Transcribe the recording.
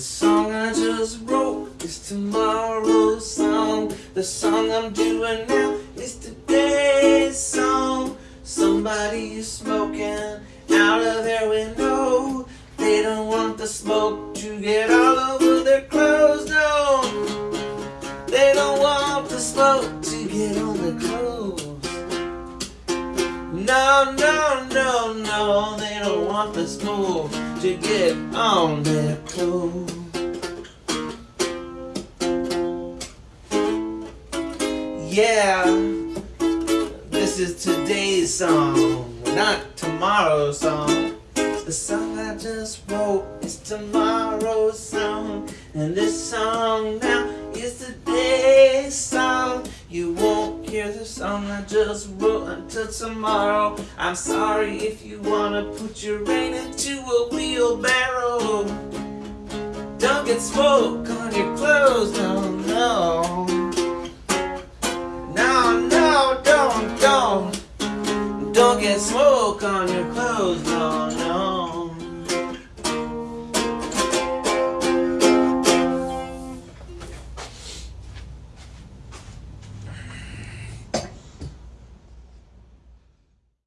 The song I just wrote is tomorrow's song. The song I'm doing now is today's song. Somebody is smoking out of their window. They don't want the smoke to get all over their clothes, no. They don't want the smoke to get on their clothes. No, no, no, no, they don't want the smoke to get on their clothes. Yeah, this is today's song, not tomorrow's song. The song I just wrote is tomorrow's song, and this song now is today's song. You won't hear the song I just wrote until tomorrow. I'm sorry if you wanna put your rain into a wheelbarrow. Don't get smoke on your clothes, no, no. No, no, don't, don't. Don't get smoke on your clothes, no.